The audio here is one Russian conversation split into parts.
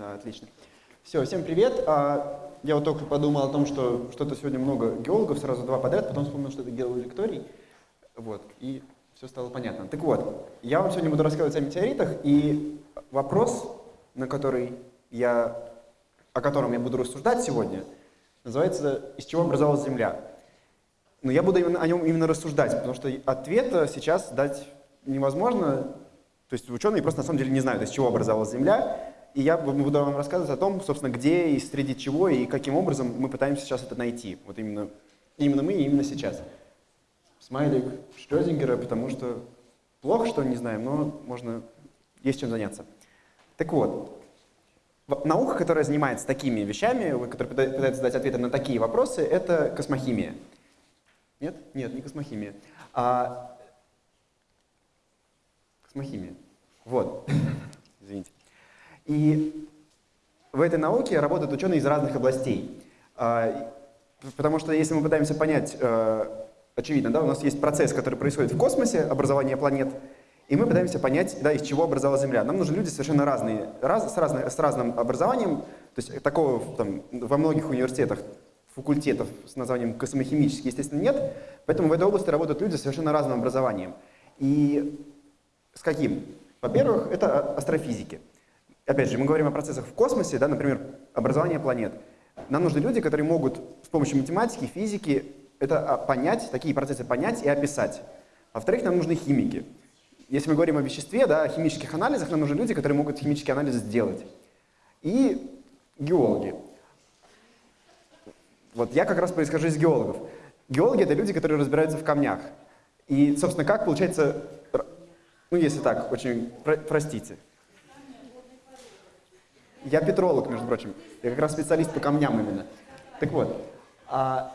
Да, отлично. Все, всем привет. А, я вот только подумал о том, что что-то сегодня много геологов, сразу два подряд, потом вспомнил, что это геолекторий. Вот, и все стало понятно. Так вот, я вам сегодня буду рассказывать о метеоритах, и вопрос, на который я, о котором я буду рассуждать сегодня, называется «Из чего образовалась Земля?». Но я буду именно, о нем именно рассуждать, потому что ответа сейчас дать невозможно. То есть ученые просто на самом деле не знают, из чего образовалась Земля, и я буду вам рассказывать о том, собственно, где и среди чего и каким образом мы пытаемся сейчас это найти. Вот именно, именно мы и именно сейчас. Смайлик Шрёдингера, потому что плохо, что не знаем, но можно, есть чем заняться. Так вот, наука, которая занимается такими вещами, которая пытается дать ответы на такие вопросы, это космохимия. Нет? Нет, не космохимия. А... Космохимия. Вот. И в этой науке работают ученые из разных областей. А, потому что если мы пытаемся понять, э, очевидно, да, у нас есть процесс, который происходит в космосе, образование планет, и мы пытаемся понять, да, из чего образовалась Земля. Нам нужны люди совершенно разные, раз, с, разной, с разным образованием. То есть такого там, во многих университетах, факультетов с названием космохимический, естественно, нет. Поэтому в этой области работают люди с совершенно разным образованием. И с каким? Во-первых, это астрофизики опять же, мы говорим о процессах в космосе, да, например, образование планет. Нам нужны люди, которые могут с помощью математики, физики это а, понять, такие процессы понять и описать. Во-вторых, нам нужны химики. Если мы говорим о веществе, да, о химических анализах, нам нужны люди, которые могут химические анализы сделать. И геологи. Вот я как раз происхожу из геологов. Геологи — это люди, которые разбираются в камнях. И, собственно, как получается, ну, если так, очень, простите, я петролог, между прочим. Я как раз специалист по камням именно. Так вот, а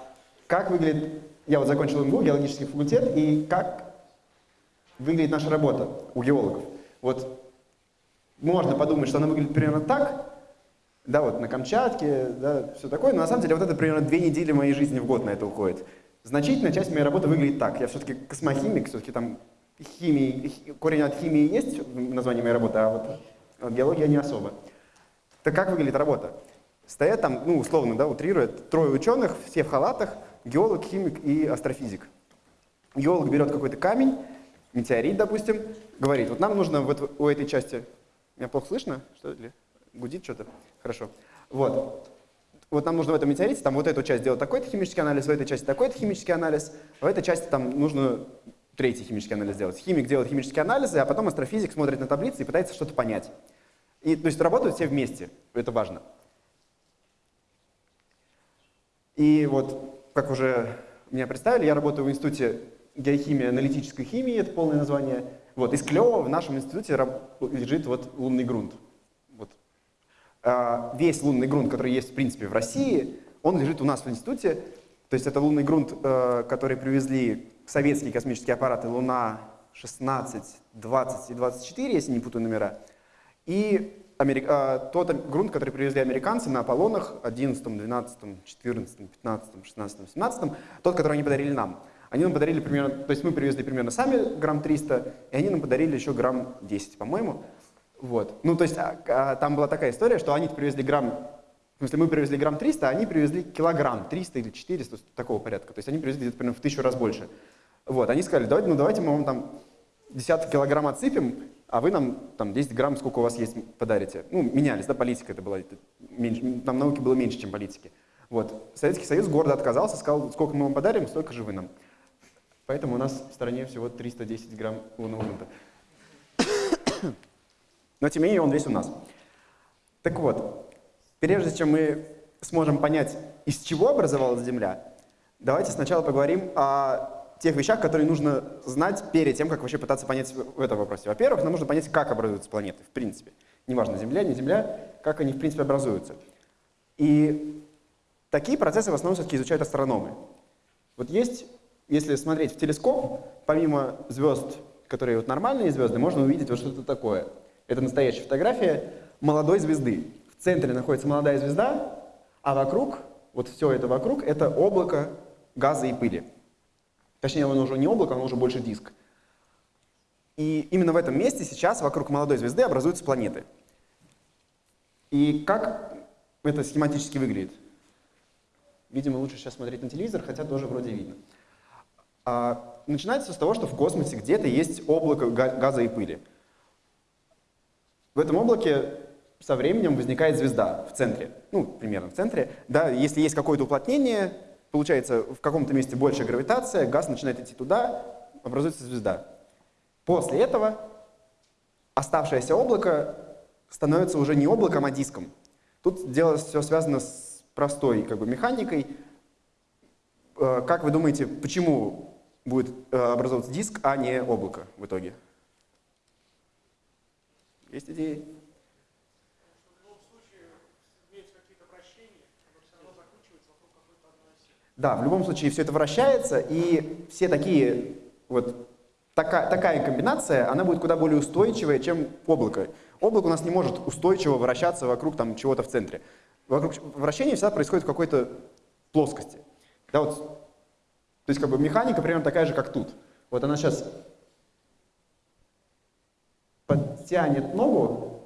как выглядит... Я вот закончил МГУ, геологический факультет, и как выглядит наша работа у геологов? Вот можно подумать, что она выглядит примерно так, да, вот на Камчатке, да, все такое, но на самом деле вот это примерно две недели моей жизни в год на это уходит. Значительная часть моей работы выглядит так. Я все-таки космохимик, все-таки там химии, корень от химии есть в названии моей работы, а вот геология не особо. Так как выглядит работа? Стоят там, ну, условно, да, утрирует, трое ученых, все в халатах, геолог, химик и астрофизик. Геолог берет какой-то камень, метеорит, допустим, говорит, вот нам нужно вот у этой части, меня плохо слышно, что ли? Гудит что-то? Хорошо. Вот. Вот нам нужно в этом метеорите, там вот эту часть делать такой-то химический анализ, в этой части такой-то химический анализ, в этой части там нужно третий химический анализ сделать. Химик делает химические анализы, а потом астрофизик смотрит на таблицы и пытается что-то понять. И, то есть работают все вместе, это важно. И вот, как уже меня представили, я работаю в Институте геохимии аналитической химии, это полное название. Вот, из клёва в нашем институте лежит вот лунный грунт. Вот. А, весь лунный грунт, который есть, в принципе, в России, он лежит у нас в институте. То есть это лунный грунт, э, который привезли советские космические аппараты Луна 16, 20 и 24, если не путаю номера. И Америк... а, тот грунт, который привезли американцы на Аполлонах 11, 12, 14, 15, 16, 17, тот, который они подарили нам. Они нам подарили примерно, то есть мы привезли примерно сами грамм 300, и они нам подарили еще грамм 10, по-моему. Вот. Ну, то есть а, а, там была такая история, что они привезли грамм, в смысле мы привезли грамм 300, а они привезли килограмм 300 или 400, такого порядка. То есть они привезли где-то примерно в тысячу раз больше. Вот. Они сказали, давайте, ну давайте мы вам там десяток килограмм отсыпем, а вы нам там 10 грамм, сколько у вас есть, подарите. Ну, менялись, да, политика это была, это меньше, там науки было меньше, чем политики. Вот. Советский Союз гордо отказался, сказал, сколько мы вам подарим, столько же вы нам. Поэтому у нас в стране всего 310 грамм лунного грунта. Но тем не менее он весь у нас. Так вот, прежде чем мы сможем понять, из чего образовалась Земля, давайте сначала поговорим о тех вещах, которые нужно знать перед тем, как вообще пытаться понять в этом вопросе. Во-первых, нам нужно понять, как образуются планеты, в принципе. Неважно, Земля, не Земля, как они, в принципе, образуются. И такие процессы в основном все-таки изучают астрономы. Вот есть, если смотреть в телескоп, помимо звезд, которые вот нормальные звезды, можно увидеть вот что-то такое. Это настоящая фотография молодой звезды. В центре находится молодая звезда, а вокруг, вот все это вокруг, это облако газа и пыли. Точнее, оно уже не облако, оно уже больше диск. И именно в этом месте сейчас вокруг молодой звезды образуются планеты. И как это схематически выглядит? Видимо, лучше сейчас смотреть на телевизор, хотя тоже вроде видно. А, начинается с того, что в космосе где-то есть облако газа и пыли. В этом облаке со временем возникает звезда в центре, ну, примерно в центре. Да, если есть какое-то уплотнение, получается в каком-то месте большая гравитация, газ начинает идти туда, образуется звезда. После этого оставшееся облако становится уже не облаком, а диском. Тут дело все связано с простой как бы, механикой. Э, как вы думаете, почему будет э, образовываться диск, а не облако в итоге? Есть идеи? Да, в любом случае все это вращается, и все такие, вот такая, такая комбинация, она будет куда более устойчивая, чем облако. Облако у нас не может устойчиво вращаться вокруг там чего-то в центре. Вокруг вращения всегда происходит в какой-то плоскости. Да, вот, то есть как бы механика примерно такая же, как тут. Вот она сейчас подтянет ногу,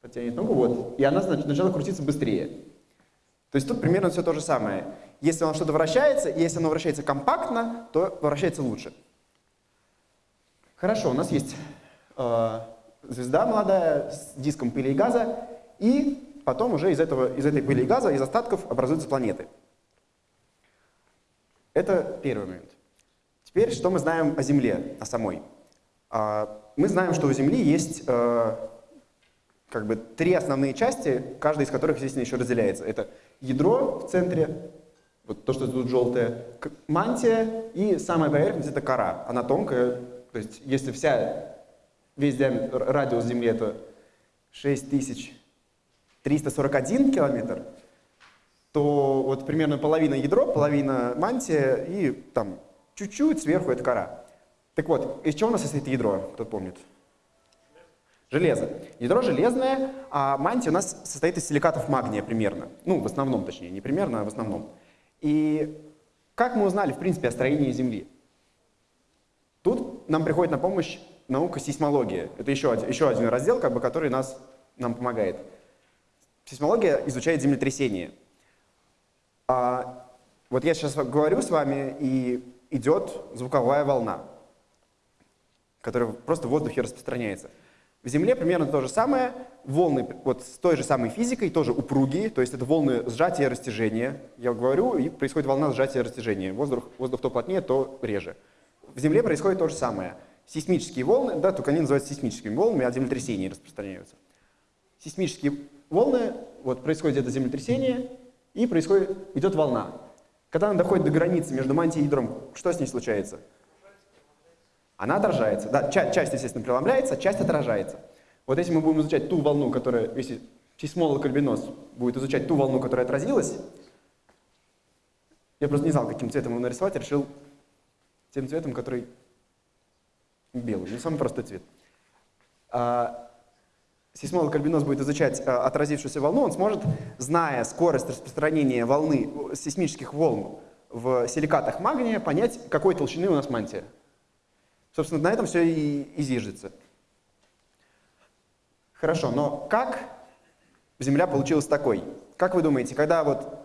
подтянет ногу, вот, и она значит, начала крутиться быстрее. То есть тут примерно все то же самое. Если оно что-то вращается, и если оно вращается компактно, то вращается лучше. Хорошо, у нас есть э, звезда молодая с диском пыли и газа, и потом уже из, этого, из этой пыли и газа, из остатков образуются планеты. Это первый момент. Теперь, что мы знаем о Земле, о самой? Э, мы знаем, что у Земли есть э, как бы три основные части, каждая из которых, естественно, еще разделяется. Это ядро в центре, вот то, что тут желтое, мантия и самая поверхность — это кора. Она тонкая, то есть если вся, весь диаметр, радиус Земли — это 6341 километр, то вот примерно половина ядро, половина мантия и там чуть-чуть сверху это кора. Так вот, из чего у нас состоит ядро, кто помнит? Железо. Ядро железное, а мантия у нас состоит из силикатов магния примерно. Ну, в основном, точнее, не примерно, а в основном. И как мы узнали, в принципе, о строении Земли? Тут нам приходит на помощь наука сейсмология. Это еще один, еще один раздел, как бы, который нас, нам помогает. Сейсмология изучает землетрясения. А вот я сейчас говорю с вами, и идет звуковая волна, которая просто в воздухе распространяется. В Земле примерно то же самое. Волны вот с той же самой физикой, тоже упругие, то есть это волны сжатия и растяжения. Я говорю, и происходит волна сжатия и растяжения. Воздух, воздух то плотнее, то реже. В Земле происходит то же самое. Сейсмические волны, да, только они называются сейсмическими волнами, от землетрясений распространяются. Сейсмические волны, вот происходит это землетрясение, и происходит, идет волна. Когда она доходит до границы между мантией и ядром, что с ней случается? Она отражается. Да, часть, часть, естественно, преломляется, часть отражается. Вот если мы будем изучать ту волну, которая, если сейсмолог Альбинос будет изучать ту волну, которая отразилась, я просто не знал, каким цветом его нарисовать, решил тем цветом, который белый, не самый простой цвет. А, сейсмолог Альбинос будет изучать а, отразившуюся волну, он сможет, зная скорость распространения волны, сейсмических волн в силикатах магния, понять, какой толщины у нас мантия. Собственно, на этом все и, и зиждется. Хорошо, но как Земля получилась такой? Как вы думаете, когда вот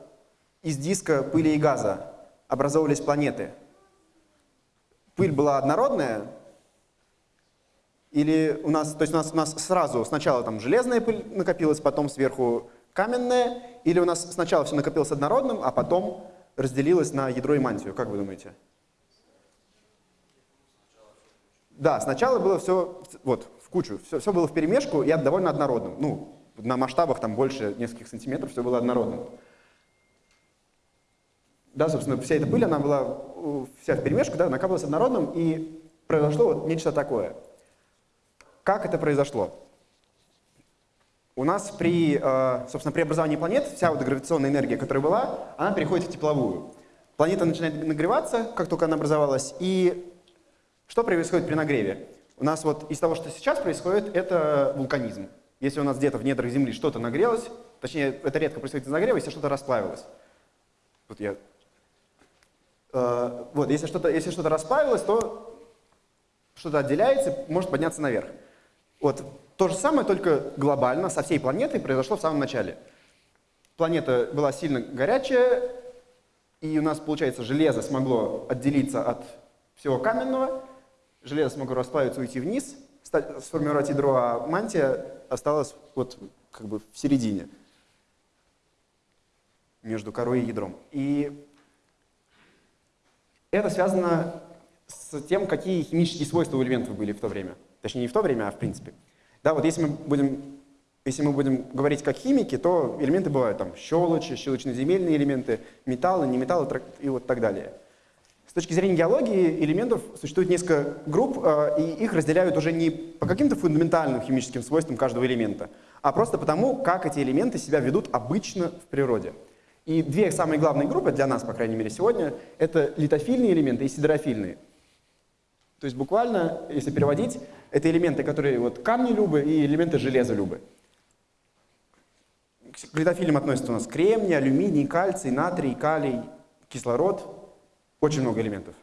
из диска пыли и газа образовывались планеты, пыль была однородная? Или у нас, то есть у нас, у нас сразу сначала там железная пыль накопилась, потом сверху каменная? Или у нас сначала все накопилось однородным, а потом разделилось на ядро и мантию? Как вы думаете? Да, сначала было все вот, в кучу, все, все было в перемешку и довольно однородным. Ну, на масштабах там больше нескольких сантиметров все было однородным. Да, собственно, вся эта пыль, она была вся в перемешку, да, накапливалась однородным, и произошло вот нечто такое. Как это произошло? У нас при, э, собственно, при образовании планет вся вот гравитационная энергия, которая была, она переходит в тепловую. Планета начинает нагреваться, как только она образовалась, и что происходит при нагреве? У нас вот из того, что сейчас происходит, это вулканизм. Если у нас где-то в недрах Земли что-то нагрелось, точнее, это редко происходит из нагрева, если что-то расплавилось. Вот я... Э, вот, если что-то что расплавилось, то что-то отделяется, может подняться наверх. Вот то же самое, только глобально, со всей планетой произошло в самом начале. Планета была сильно горячая, и у нас, получается, железо смогло отделиться от всего каменного, железо смогло расплавиться, уйти вниз, сформировать ядро, а мантия осталась вот как бы в середине, между корой и ядром. И это связано с тем, какие химические свойства у элементов были в то время. Точнее, не в то время, а в принципе. Да, вот если мы будем, если мы будем говорить как химики, то элементы бывают там щелочи, щелочно-земельные элементы, металлы, неметаллы и вот так далее. Точки зрения геологии элементов существует несколько групп, а, и их разделяют уже не по каким-то фундаментальным химическим свойствам каждого элемента, а просто потому, как эти элементы себя ведут обычно в природе. И две самые главные группы для нас, по крайней мере, сегодня, это литофильные элементы и сидерофильные. То есть буквально, если переводить, это элементы, которые вот камни любы и элементы железа любы. К литофилям относятся у нас кремний, алюминий, кальций, натрий, калий, кислород. Очень много элементов.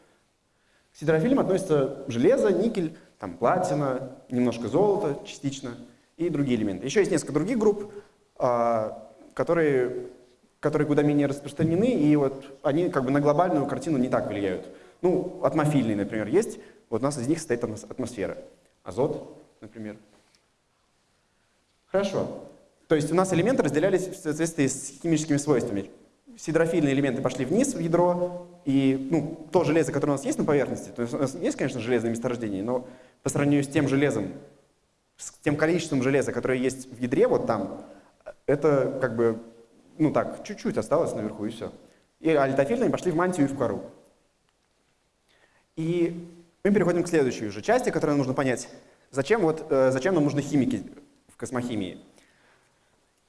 К сидерофилям относятся железо, никель, там платина, немножко золота частично и другие элементы. Еще есть несколько других групп, а, которые, которые куда менее распространены, и вот они как бы на глобальную картину не так влияют. Ну, атмофильные, например, есть. Вот у нас из них состоит атмосфера. Азот, например. Хорошо. То есть у нас элементы разделялись в соответствии с химическими свойствами. Сидрофильные элементы пошли вниз в ядро, и ну, то железо, которое у нас есть на поверхности, то есть у нас есть, конечно, железное месторождение, но по сравнению с тем железом, с тем количеством железа, которое есть в ядре, вот там, это как бы, ну так, чуть-чуть осталось наверху, и все. И альтофильные пошли в мантию и в кору. И мы переходим к следующей уже части, которую нужно понять. Зачем, вот, э, зачем нам нужны химики в космохимии?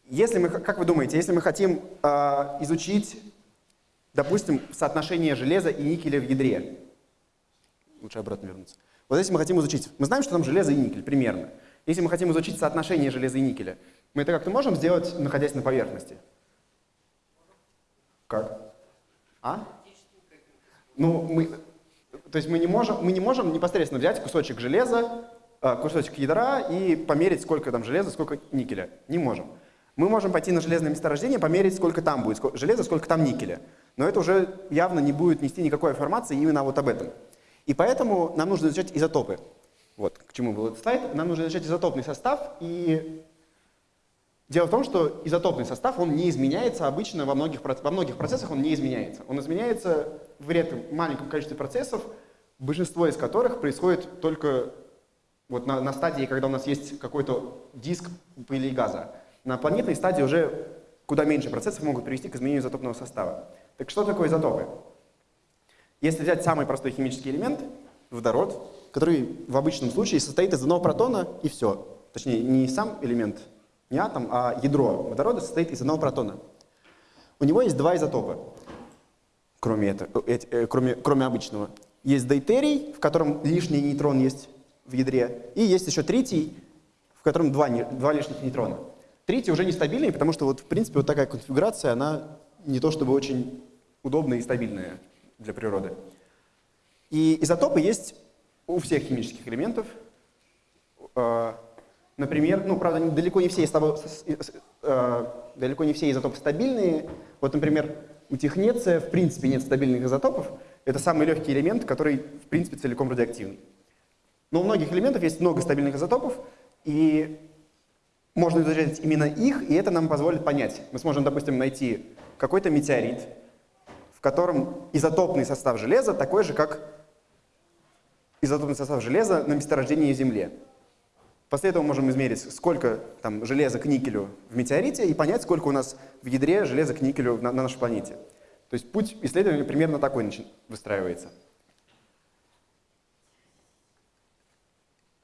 Если мы, как вы думаете, если мы хотим э, изучить, допустим, соотношение железа и никеля в ядре, лучше обратно вернуться. Вот если мы хотим изучить, мы знаем, что там железо и никель примерно. Если мы хотим изучить соотношение железа и никеля, мы это как-то можем сделать, находясь на поверхности? Как? А? Ну, мы, то есть мы не можем, мы не можем непосредственно взять кусочек железа, э, кусочек ядра и померить, сколько там железа, сколько никеля. Не можем. Мы можем пойти на железное месторождение, померить, сколько там будет железа, сколько там никеля. Но это уже явно не будет нести никакой информации именно вот об этом. И поэтому нам нужно изучать изотопы. Вот к чему был этот слайд. Нам нужно изучать изотопный состав. И дело в том, что изотопный состав, он не изменяется обычно во многих, во многих процессах, он не изменяется. Он изменяется в редком маленьком количестве процессов, большинство из которых происходит только вот на, на стадии, когда у нас есть какой-то диск пыли и газа. На планетной стадии уже куда меньше процессов могут привести к изменению изотопного состава. Так что такое изотопы? Если взять самый простой химический элемент, водород, который в обычном случае состоит из одного протона и все. Точнее, не сам элемент, не атом, а ядро водорода состоит из одного протона. У него есть два изотопа, кроме, это, э, э, кроме, кроме обычного. Есть дейтерий, в котором лишний нейтрон есть в ядре, и есть еще третий, в котором два, два лишних нейтрона. Третий уже нестабильный, потому что вот в принципе вот такая конфигурация, она не то чтобы очень удобная и стабильная для природы. И изотопы есть у всех химических элементов. Э, например, ну, правда, далеко не все, далеко не все изотопы стабильные. Вот, например, у технеция в принципе нет стабильных изотопов, это самый легкий элемент, который, в принципе, целиком радиоактивный. Но у многих элементов есть много стабильных изотопов, и можно изучать именно их, и это нам позволит понять. Мы сможем, допустим, найти какой-то метеорит, в котором изотопный состав железа такой же, как изотопный состав железа на месторождении Земле. После этого можем измерить, сколько там, железа к никелю в метеорите, и понять, сколько у нас в ядре железа к никелю на, на нашей планете. То есть путь исследования примерно такой выстраивается.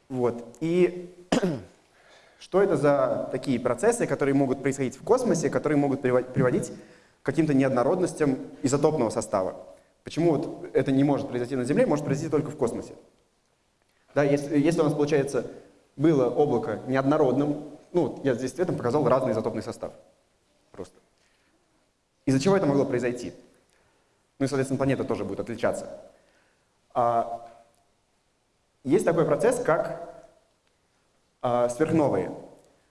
Вот. И что это за такие процессы, которые могут происходить в космосе, которые могут приводить к каким-то неоднородностям изотопного состава? Почему вот это не может произойти на Земле, может произойти только в космосе? Да, если, если у нас, получается, было облако неоднородным, ну, я здесь цветом показал разный изотопный состав. Просто. Из-за чего это могло произойти? Ну и, соответственно, планета тоже будет отличаться. А, есть такой процесс, как э, сверхновые.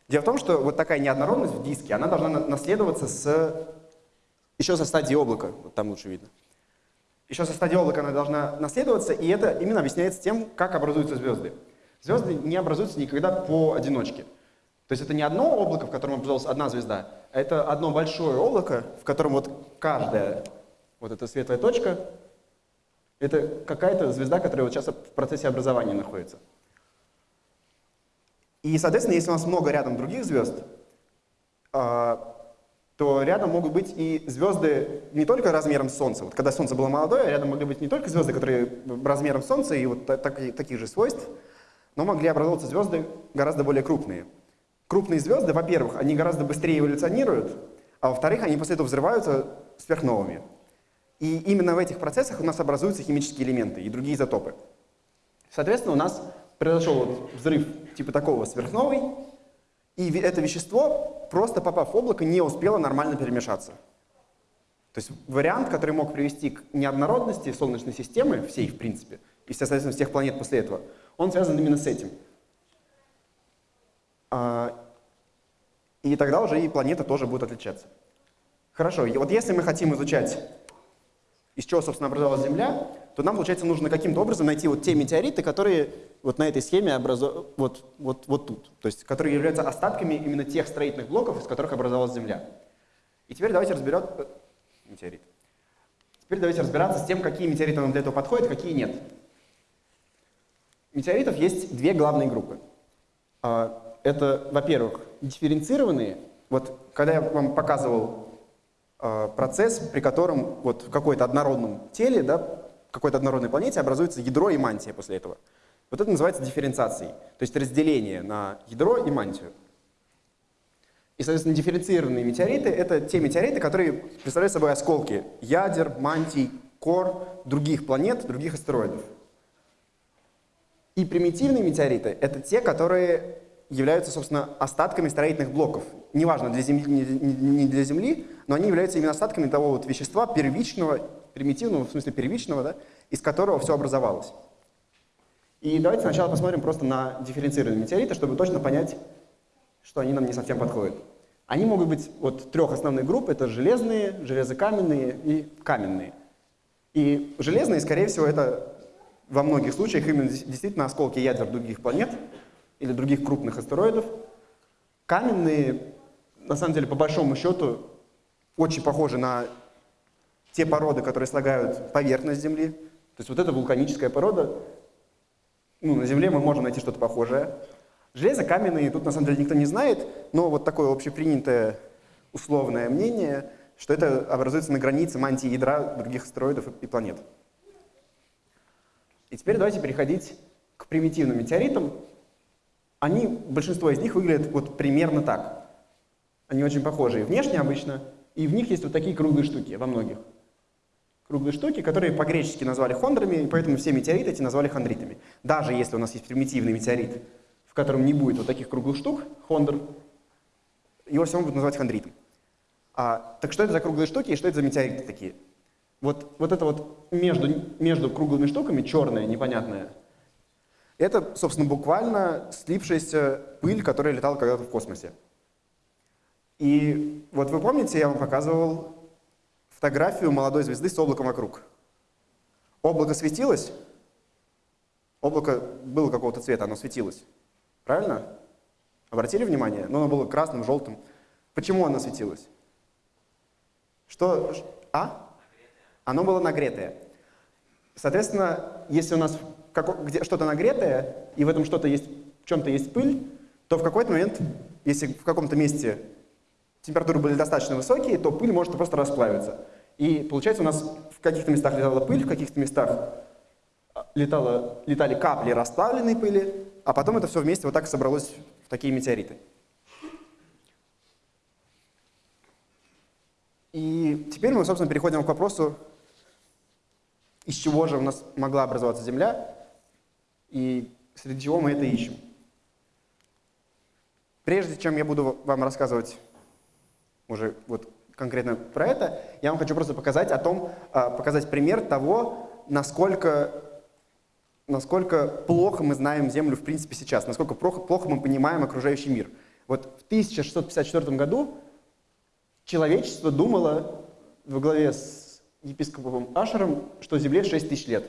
Дело в том, что вот такая неоднородность в диске, она должна наследоваться с, еще со стадии облака, вот там лучше видно. Еще со стадии облака она должна наследоваться, и это именно объясняется тем, как образуются звезды. Звезды не образуются никогда поодиночке. То есть это не одно облако, в котором образовалась одна звезда, а это одно большое облако, в котором вот каждая вот эта светлая точка, это какая-то звезда, которая вот сейчас в процессе образования находится. И, соответственно, если у нас много рядом других звезд, а, то рядом могут быть и звезды не только размером с Солнца. Вот когда Солнце было молодое, рядом могли быть не только звезды, которые размером с Солнца и вот так, таких же свойств, но могли образовываться звезды гораздо более крупные. Крупные звезды, во-первых, они гораздо быстрее эволюционируют, а во-вторых, они после этого взрываются сверхновыми. И именно в этих процессах у нас образуются химические элементы и другие изотопы. Соответственно, у нас произошел вот взрыв типа такого сверхновой, и это вещество, просто попав в облако, не успело нормально перемешаться. То есть вариант, который мог привести к неоднородности Солнечной системы, всей в принципе, и, соответственно, всех планет после этого, он связан именно с этим. А, и тогда уже и планета тоже будет отличаться. Хорошо, и вот если мы хотим изучать, из чего, собственно, образовалась Земля, то нам, получается, нужно каким-то образом найти вот те метеориты, которые вот на этой схеме образу... вот, вот, вот тут, то есть которые являются остатками именно тех строительных блоков, из которых образовалась Земля. И теперь давайте разберем... Э, метеорит. Теперь давайте разбираться с тем, какие метеориты нам для этого подходят, какие нет. Метеоритов есть две главные группы. А, это, во-первых, дифференцированные. Вот когда я вам показывал процесс, при котором вот в какой-то однородном теле да, какой-то однородной планете образуется ядро и мантия после этого. Вот это называется дифференциацией, то есть разделение на ядро и мантию. И, соответственно, дифференцированные метеориты — это те метеориты, которые представляют собой осколки ядер, мантий, кор других планет, других астероидов. И примитивные метеориты — это те, которые являются, собственно, остатками строительных блоков. Неважно, для Земли, не для Земли, но они являются именно остатками того вот вещества первичного, примитивного, в смысле первичного, да, из которого все образовалось. И давайте сначала посмотрим просто на дифференцированные метеориты, чтобы точно понять, что они нам не совсем подходят. Они могут быть вот трех основных групп, это железные, железокаменные и каменные. И железные, скорее всего, это во многих случаях именно действительно осколки ядер других планет или других крупных астероидов. Каменные, на самом деле, по большому счету, очень похожи на те породы, которые слагают поверхность Земли. То есть вот эта вулканическая порода, ну, на Земле мы можем найти что-то похожее. Железо каменные тут на самом деле никто не знает, но вот такое общепринятое условное мнение, что это образуется на границе мантии ядра других астероидов и планет. И теперь давайте переходить к примитивным метеоритам. Они, большинство из них выглядят вот примерно так. Они очень похожие внешне обычно, и в них есть вот такие круглые штуки во многих круглые штуки, которые по-гречески назвали хондрами, и поэтому все метеориты эти назвали хондритами. Даже если у нас есть примитивный метеорит, в котором не будет вот таких круглых штук, хондр, его все равно будут называть хондритом. А, так что это за круглые штуки и что это за метеориты такие? Вот, вот это вот между, между круглыми штуками, черное, непонятное, это, собственно, буквально слипшаяся пыль, которая летала когда-то в космосе. И вот вы помните, я вам показывал фотографию молодой звезды с облаком вокруг. Облако светилось, облако было какого-то цвета, оно светилось. Правильно? Обратили внимание? Но оно было красным, желтым. Почему оно светилось? Что? А? Оно было нагретое. Соответственно, если у нас что-то нагретое, и в этом что-то есть, в чем-то есть пыль, то в какой-то момент, если в каком-то месте температуры были достаточно высокие, то пыль может просто расплавиться. И получается у нас в каких-то местах летала пыль, в каких-то местах а, летало, летали капли расплавленной пыли, а потом это все вместе вот так собралось в такие метеориты. И теперь мы, собственно, переходим к вопросу, из чего же у нас могла образоваться Земля, и среди чего мы это ищем. Прежде чем я буду вам рассказывать уже вот конкретно про это, я вам хочу просто показать о том, а, показать пример того, насколько насколько плохо мы знаем Землю в принципе сейчас, насколько плохо, плохо мы понимаем окружающий мир. Вот в 1654 году человечество думало во главе с епископом Ашером, что Земле 6 тысяч лет.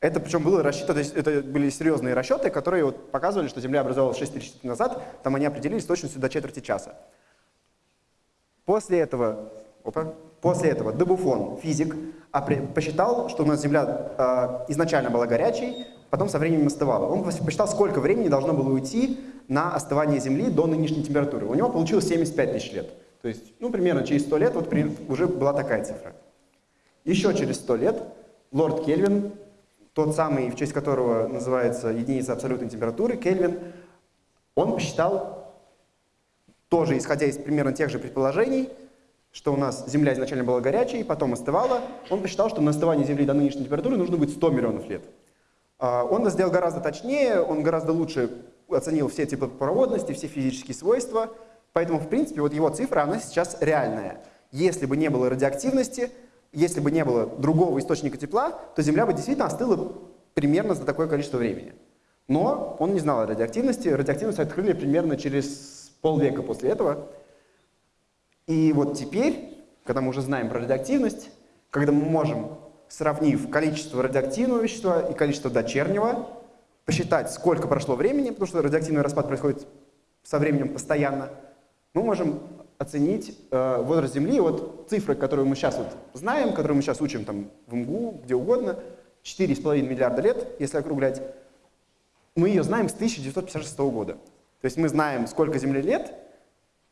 Это причем было рассчитано, то есть это были серьезные расчеты, которые вот показывали, что Земля образовалась 6 тысяч лет назад, там они определились точностью до четверти часа. После этого, опа, после этого Дебуфон, физик, посчитал, что у нас Земля э, изначально была горячей, потом со временем остывала. Он посчитал, сколько времени должно было уйти на остывание Земли до нынешней температуры. У него получилось 75 тысяч лет. То есть, ну, примерно через 100 лет вот уже была такая цифра. Еще через 100 лет лорд Кельвин тот самый, в честь которого называется единица абсолютной температуры, Кельвин, он посчитал, тоже исходя из примерно тех же предположений, что у нас Земля изначально была горячей, потом остывала, он посчитал, что на остывание Земли до нынешней температуры нужно будет 100 миллионов лет. А, он это сделал гораздо точнее, он гораздо лучше оценил все типы проводности, все физические свойства, поэтому, в принципе, вот его цифра, она сейчас реальная. Если бы не было радиоактивности, если бы не было другого источника тепла, то Земля бы действительно остыла примерно за такое количество времени. Но он не знал о радиоактивности. Радиоактивность открыли примерно через полвека после этого. И вот теперь, когда мы уже знаем про радиоактивность, когда мы можем, сравнив количество радиоактивного вещества и количество дочернего, посчитать, сколько прошло времени, потому что радиоактивный распад происходит со временем постоянно, мы можем оценить э, возраст Земли. Вот цифры, которые мы сейчас вот знаем, которые мы сейчас учим там, в МГУ, где угодно, 4,5 миллиарда лет, если округлять, мы ее знаем с 1956 года. То есть мы знаем, сколько Земле лет,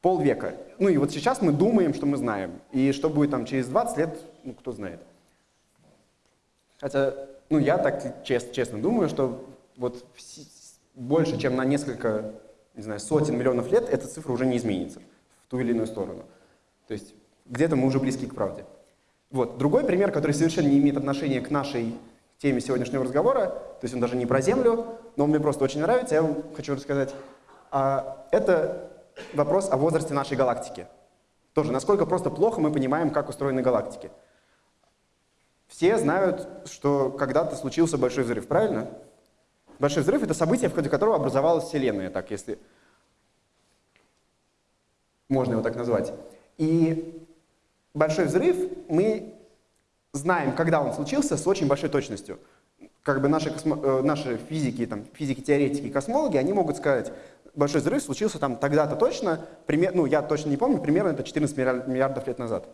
полвека. Ну и вот сейчас мы думаем, что мы знаем. И что будет там через 20 лет, ну кто знает. Хотя, ну я так честно, честно думаю, что вот больше, чем на несколько, не знаю, сотен миллионов лет эта цифра уже не изменится ту или иную сторону. То есть где-то мы уже близки к правде. Вот. Другой пример, который совершенно не имеет отношения к нашей теме сегодняшнего разговора, то есть он даже не про Землю, но он мне просто очень нравится, я вам хочу рассказать. А, это вопрос о возрасте нашей галактики. Тоже, насколько просто плохо мы понимаем, как устроены галактики. Все знают, что когда-то случился большой взрыв, правильно? Большой взрыв — это событие, в ходе которого образовалась Вселенная, так, если можно его так назвать. И большой взрыв мы знаем, когда он случился, с очень большой точностью. Как бы наши, космо, э, наши физики, там, физики-теоретики, космологи, они могут сказать, большой взрыв случился там тогда-то точно, пример, ну я точно не помню, примерно это 14 миллиардов лет назад.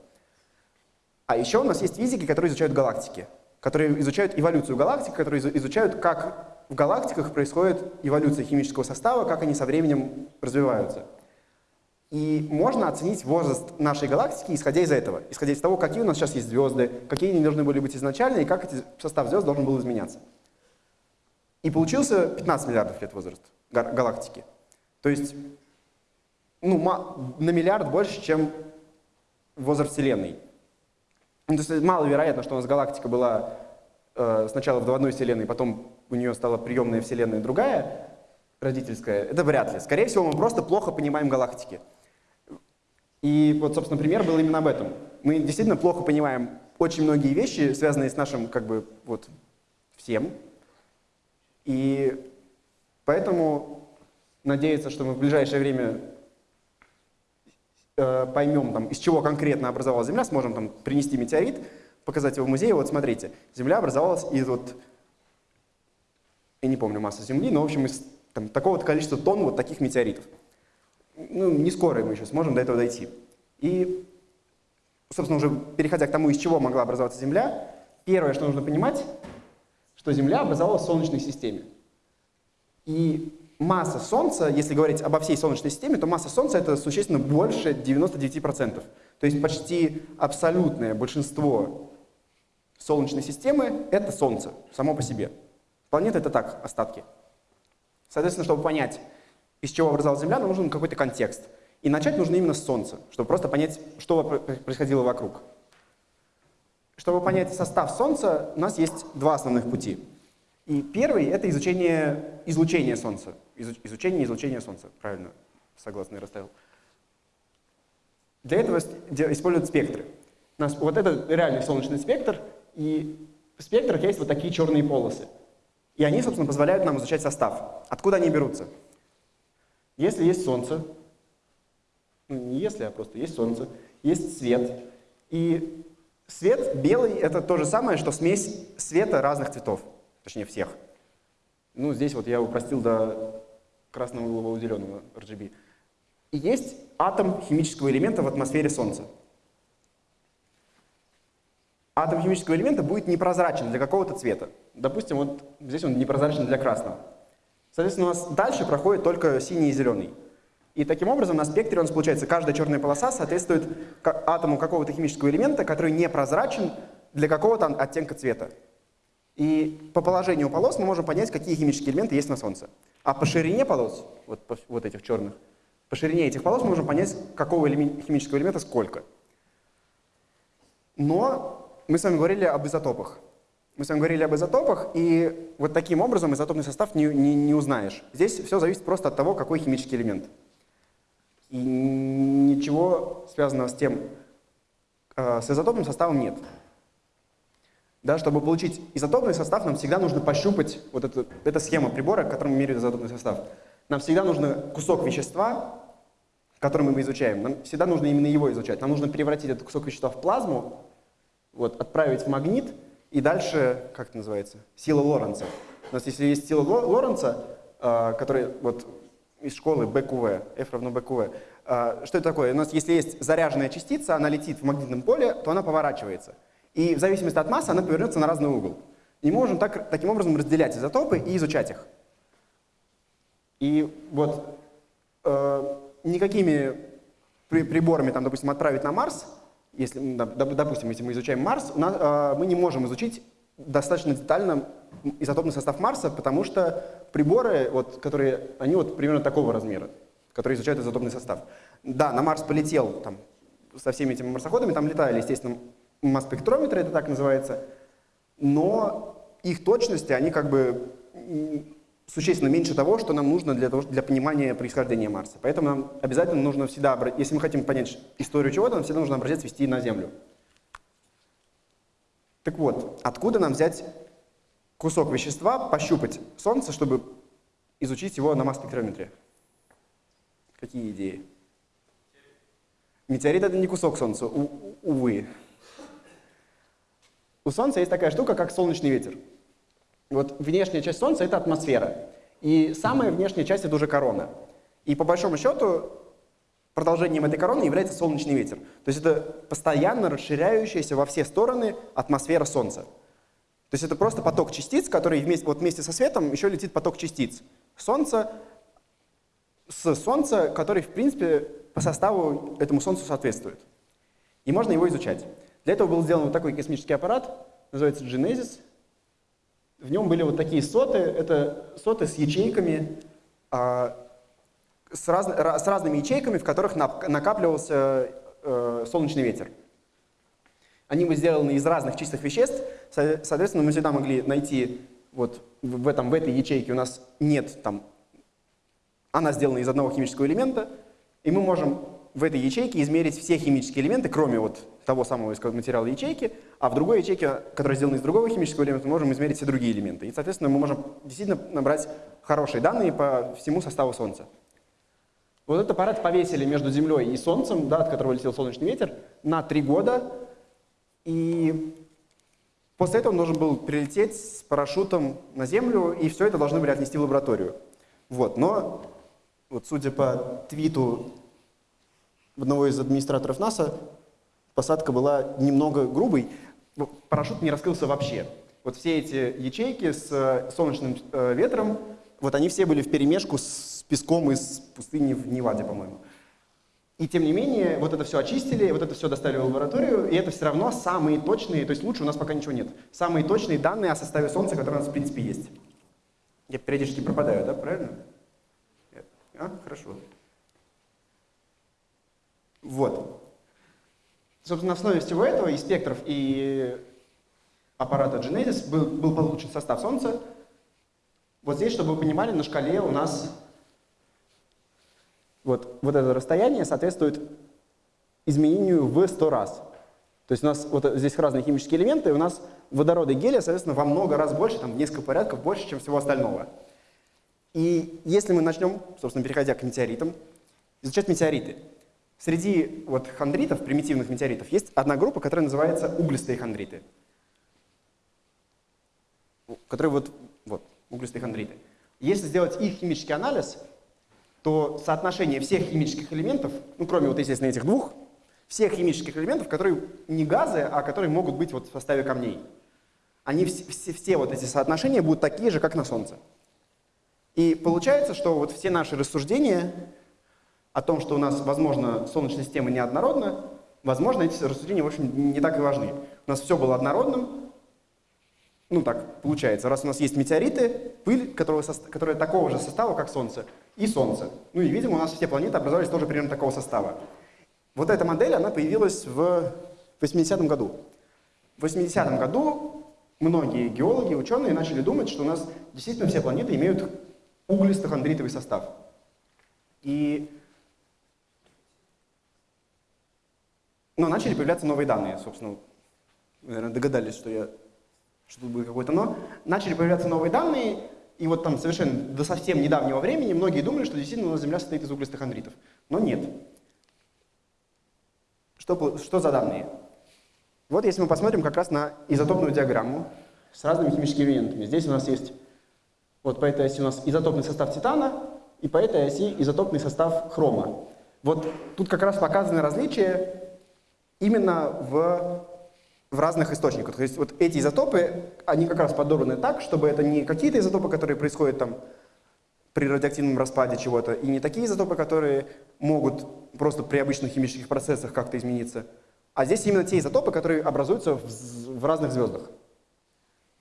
А еще у нас есть физики, которые изучают галактики, которые изучают эволюцию галактик, которые изучают, как в галактиках происходит эволюция химического состава, как они со временем развиваются. И можно оценить возраст нашей галактики, исходя из этого, исходя из того, какие у нас сейчас есть звезды, какие они должны были быть изначально, и как эти, состав звезд должен был изменяться. И получился 15 миллиардов лет возраст галактики. То есть ну, на миллиард больше, чем возраст Вселенной. Ну, то есть маловероятно, что у нас галактика была э, сначала в одной Вселенной, потом у нее стала приемная Вселенная другая, родительская. Это вряд ли. Скорее всего, мы просто плохо понимаем галактики. И вот, собственно, пример был именно об этом. Мы действительно плохо понимаем очень многие вещи, связанные с нашим, как бы, вот, всем. И поэтому надеяться, что мы в ближайшее время э, поймем, там, из чего конкретно образовалась Земля, сможем там, принести метеорит, показать его в музее. Вот смотрите, Земля образовалась из вот, я не помню массу Земли, но в общем из такого-то количества тонн вот таких метеоритов ну, не скоро мы еще сможем до этого дойти. И, собственно, уже переходя к тому, из чего могла образоваться Земля, первое, что нужно понимать, что Земля образовалась в Солнечной системе. И масса Солнца, если говорить обо всей Солнечной системе, то масса Солнца это существенно больше 99%. То есть почти абсолютное большинство Солнечной системы — это Солнце само по себе. Планеты — это так, остатки. Соответственно, чтобы понять, из чего образовалась Земля, нам нужен какой-то контекст. И начать нужно именно с Солнца, чтобы просто понять, что происходило вокруг. Чтобы понять состав Солнца, у нас есть два основных пути. И первый — это изучение излучения Солнца. Изучение излучения Солнца. Правильно, согласно, я расставил. Для этого используют спектры. У нас вот это реальный солнечный спектр, и в спектрах есть вот такие черные полосы. И они, собственно, позволяют нам изучать состав. Откуда они берутся? Если есть Солнце, ну не если, а просто есть Солнце, есть свет, и свет белый — это то же самое, что смесь света разных цветов, точнее всех. Ну, здесь вот я упростил до красного, голубого, зеленого RGB. И есть атом химического элемента в атмосфере Солнца. Атом химического элемента будет непрозрачен для какого-то цвета. Допустим, вот здесь он непрозрачен для красного. Соответственно, у нас дальше проходит только синий и зеленый. И таким образом на спектре у нас получается, каждая черная полоса соответствует атому какого-то химического элемента, который непрозрачен для какого-то оттенка цвета. И по положению полос мы можем понять, какие химические элементы есть на Солнце. А по ширине полос, вот, вот этих черных, по ширине этих полос мы можем понять, какого элемент, химического элемента сколько. Но мы с вами говорили об изотопах. Мы с вами говорили об изотопах, и вот таким образом изотопный состав не, не, не узнаешь. Здесь все зависит просто от того, какой химический элемент. И ничего связанного с тем, э, с изотопным составом нет. Да, чтобы получить изотопный состав, нам всегда нужно пощупать, вот эту, эта схема прибора, которым меряют изотопный состав. Нам всегда нужно кусок вещества, который мы изучаем, нам всегда нужно именно его изучать. Нам нужно превратить этот кусок вещества в плазму, вот, отправить в магнит, и дальше, как это называется, сила Лоренца. У нас если есть сила Лоренца, э, которая вот из школы БQV, F равно БQV. А, что это такое? У нас если есть заряженная частица, она летит в магнитном поле, то она поворачивается. И в зависимости от массы она повернется на разный угол. И мы можем так, таким образом разделять изотопы и изучать их. И вот э, никакими при, приборами, там, допустим, отправить на Марс, если, допустим, если мы изучаем Марс, у нас, э, мы не можем изучить достаточно детально изотопный состав Марса, потому что приборы, вот, которые, они вот примерно такого размера, которые изучают изотопный состав. Да, на Марс полетел там, со всеми этими марсоходами, там летали, естественно, масс-спектрометры, это так называется, но их точности, они как бы существенно меньше того, что нам нужно для, того, для понимания происхождения Марса. Поэтому нам обязательно нужно всегда, если мы хотим понять историю чего-то, нам всегда нужно образец вести на Землю. Так вот, откуда нам взять кусок вещества, пощупать Солнце, чтобы изучить его на масс-спектрометре? Какие идеи? Метеорит — это не кусок Солнца, увы. У Солнца есть такая штука, как солнечный ветер. Вот внешняя часть Солнца — это атмосфера. И самая внешняя часть — это уже корона. И по большому счету Продолжением этой короны является солнечный ветер. То есть это постоянно расширяющаяся во все стороны атмосфера Солнца. То есть это просто поток частиц, который вместе, вот вместе со светом еще летит поток частиц. Солнце с Солнца, который, в принципе, по составу этому Солнцу соответствует. И можно его изучать. Для этого был сделан вот такой космический аппарат, называется Genesis. В нем были вот такие соты, это соты с ячейками, а, с, раз, с разными ячейками, в которых накапливался э, солнечный ветер. Они были сделаны из разных чистых веществ, соответственно, мы всегда могли найти вот в, этом, в этой ячейке у нас нет там, она сделана из одного химического элемента, и мы можем в этой ячейке измерить все химические элементы, кроме вот того самого материала ячейки, а в другой ячейке, которая сделана из другого химического элемента, мы можем измерить все другие элементы. И, соответственно, мы можем действительно набрать хорошие данные по всему составу Солнца. Вот этот аппарат повесили между Землей и Солнцем, да, от которого летел солнечный ветер, на три года. И после этого он должен был прилететь с парашютом на Землю, и все это должны были отнести в лабораторию. Вот, но вот судя по твиту одного из администраторов НАСА, посадка была немного грубой, парашют не раскрылся вообще. Вот все эти ячейки с э, солнечным э, ветром, вот они все были в перемешку с песком из пустыни в Неваде, по-моему. И тем не менее, вот это все очистили, вот это все доставили в лабораторию, и это все равно самые точные, то есть лучше у нас пока ничего нет, самые точные данные о составе Солнца, которые у нас в принципе есть. Я периодически пропадаю, да, правильно? А, хорошо. Вот. Собственно, на основе всего этого и спектров, и аппарата Genesis был, был получен состав Солнца. Вот здесь, чтобы вы понимали, на шкале у нас вот, вот это расстояние соответствует изменению в 100 раз. То есть у нас вот здесь разные химические элементы, и у нас водорода и гелия, соответственно, во много раз больше, там в несколько порядков больше, чем всего остального. И если мы начнем, собственно, переходя к метеоритам, изучать метеориты, среди вот хондритов, примитивных метеоритов, есть одна группа, которая называется углистые хондриты. Которые вот, вот, углистые хондриты. Если сделать их химический анализ, то соотношение всех химических элементов, ну, кроме вот, естественно, этих двух, всех химических элементов, которые не газы, а которые могут быть вот в составе камней, они все, все, все вот эти соотношения будут такие же, как на Солнце. И получается, что вот все наши рассуждения о том, что у нас, возможно, Солнечная система неоднородна, возможно, эти рассуждения, в общем, не так и важны. У нас все было однородным, ну так получается, раз у нас есть метеориты, пыль, которая, которая такого же состава, как Солнце, и Солнце. Ну и, видимо, у нас все планеты образовались тоже примерно такого состава. Вот эта модель, она появилась в 80-м году. В 80-м году многие геологи, ученые начали думать, что у нас действительно все планеты имеют углисто-хондритовый состав. И но начали появляться новые данные, собственно. Наверное, догадались, что, я, что тут будет какое-то «но». Начали появляться новые данные, и вот там совершенно до совсем недавнего времени многие думали, что действительно у нас Земля состоит из углистых хондритов. Но нет. Что, что за данные? Вот если мы посмотрим как раз на изотопную диаграмму с разными химическими элементами. Здесь у нас есть, вот по этой оси у нас изотопный состав титана, и по этой оси изотопный состав хрома. Вот тут как раз показаны различия именно в, в разных источниках. То есть вот эти изотопы, они как раз подобраны так, чтобы это не какие-то изотопы, которые происходят там при радиоактивном распаде чего-то, и не такие изотопы, которые могут просто при обычных химических процессах как-то измениться, а здесь именно те изотопы, которые образуются в, в разных звездах.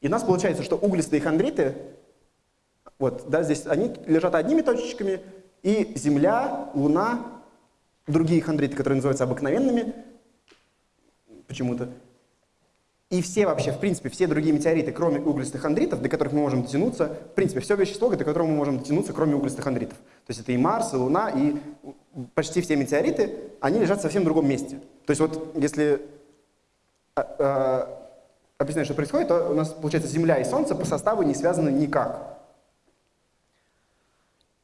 И у нас получается, что углистые хондриты, вот, да, здесь они лежат одними точечками, и Земля, Луна, другие хондриты, которые называются обыкновенными, почему-то. И все вообще, в принципе, все другие метеориты, кроме углистых хондритов, до которых мы можем дотянуться, в принципе, все вещество, до которого мы можем дотянуться, кроме углистых хондритов. То есть это и Марс, и Луна, и почти все метеориты, они лежат в совсем другом месте. То есть вот если э, э, объяснять, что происходит, то у нас, получается, Земля и Солнце по составу не связаны никак.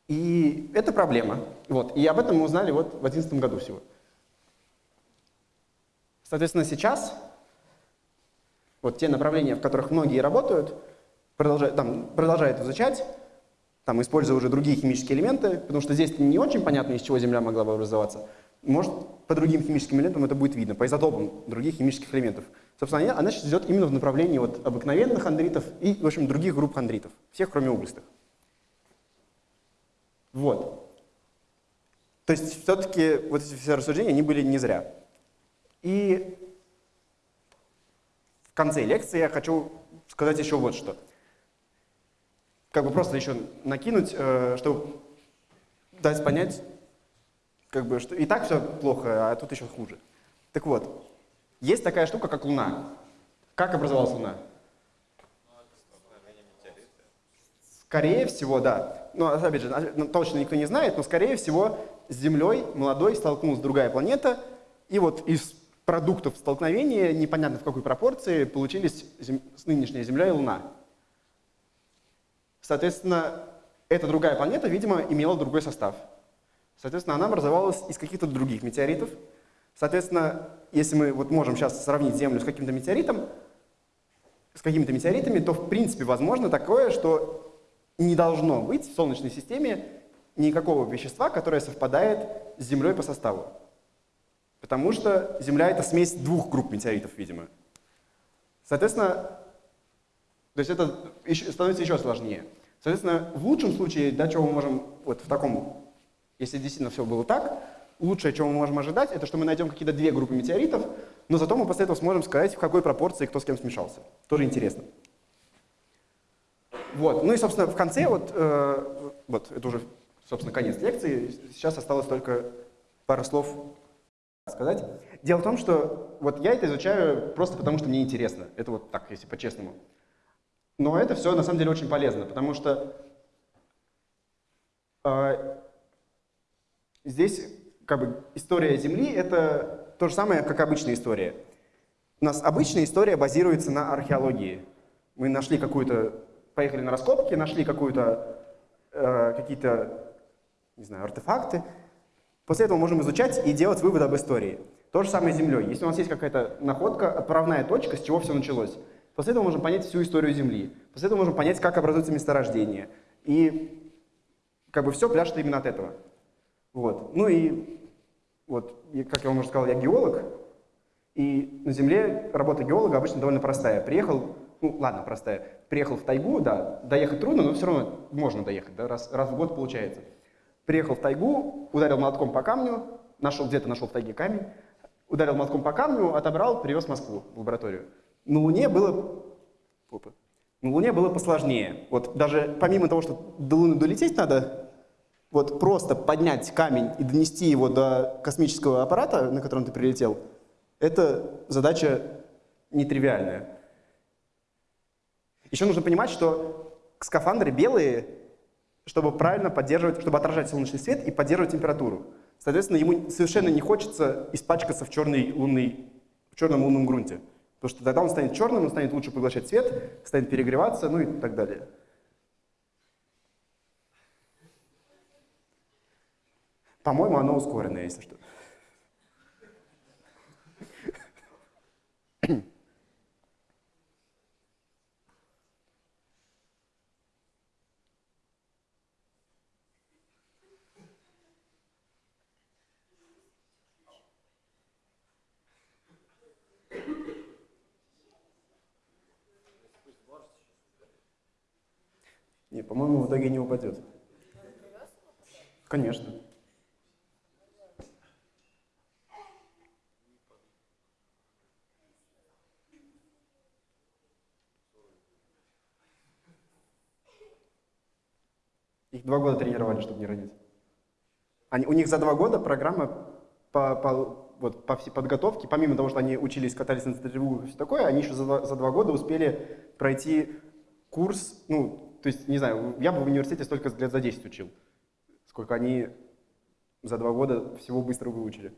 И это проблема. Вот. И об этом мы узнали вот в 2011 году всего. Соответственно, сейчас вот те направления, в которых многие работают, продолжают, там, продолжают изучать, там, используя уже другие химические элементы, потому что здесь не очень понятно, из чего Земля могла бы образоваться. Может, по другим химическим элементам это будет видно, по изотопам других химических элементов. Собственно, она сейчас идет именно в направлении вот обыкновенных хондритов и, в общем, других групп хондритов, всех, кроме углистых. Вот. То есть, все-таки вот эти все рассуждения, они были не зря. И в конце лекции я хочу сказать еще вот что. Как бы просто еще накинуть, э, чтобы дать понять, как бы, что и так все плохо, а тут еще хуже. Так вот, есть такая штука, как Луна. Как образовалась Луна? Скорее всего, да. Но, опять же, ну, точно никто не знает, но, скорее всего, с Землей молодой столкнулась другая планета, и вот из продуктов столкновения, непонятно в какой пропорции, получились зем... нынешняя Земля и Луна. Соответственно, эта другая планета, видимо, имела другой состав. Соответственно, она образовалась из каких-то других метеоритов. Соответственно, если мы вот можем сейчас сравнить Землю с каким-то метеоритом, с какими-то метеоритами, то в принципе возможно такое, что не должно быть в Солнечной системе никакого вещества, которое совпадает с Землей по составу. Потому что Земля — это смесь двух групп метеоритов, видимо. Соответственно, то есть это становится еще сложнее. Соответственно, в лучшем случае, да, чего мы можем, вот в таком, если действительно все было так, лучшее, чего мы можем ожидать, это что мы найдем какие-то две группы метеоритов, но зато мы после этого сможем сказать, в какой пропорции кто с кем смешался. Тоже интересно. Вот. Ну и, собственно, в конце, вот, э, вот это уже, собственно, конец лекции. Сейчас осталось только пара слов сказать. Дело в том, что вот я это изучаю просто потому, что мне интересно. Это вот так, если по-честному. Но это все на самом деле очень полезно, потому что э, здесь как бы история Земли — это то же самое, как обычная история. У нас обычная история базируется на археологии. Мы нашли какую-то, поехали на раскопки, нашли какую-то, э, какие-то, не знаю, артефакты. После этого можем изучать и делать выводы об истории. То же самое с Землей. Если у нас есть какая-то находка, отправная точка, с чего все началось, после этого можем понять всю историю Земли. После этого можем понять, как образуются месторождения. И как бы все пляшет именно от этого. Вот. Ну и вот, как я вам уже сказал, я геолог, и на Земле работа геолога обычно довольно простая. Приехал, ну ладно, простая, приехал в тайгу, да, доехать трудно, но все равно можно доехать, да, раз, раз в год получается. Приехал в тайгу, ударил молотком по камню, нашел где-то нашел в тайге камень, ударил молотком по камню, отобрал, привез в Москву, в лабораторию. На Луне было... Опа. На Луне было посложнее. Вот даже помимо того, что до Луны долететь надо, вот просто поднять камень и донести его до космического аппарата, на котором ты прилетел, это задача нетривиальная. Еще нужно понимать, что скафандры белые, чтобы правильно поддерживать, чтобы отражать солнечный свет и поддерживать температуру. Соответственно, ему совершенно не хочется испачкаться в, черной лунной, в черном лунном грунте. Потому что тогда он станет черным, он станет лучше поглощать свет, станет перегреваться, ну и так далее. По-моему, оно ускоренное, если что. Не, по-моему, в итоге не упадет. Конечно. Их два года тренировали, чтобы не родить. Они, у них за два года программа по, по, вот, по всей подготовке, помимо того, что они учились, катались на стрельбу и все такое, они еще за, за два года успели пройти курс, ну, то есть, не знаю, я бы в университете столько лет за 10 учил, сколько они за два года всего быстро выучили.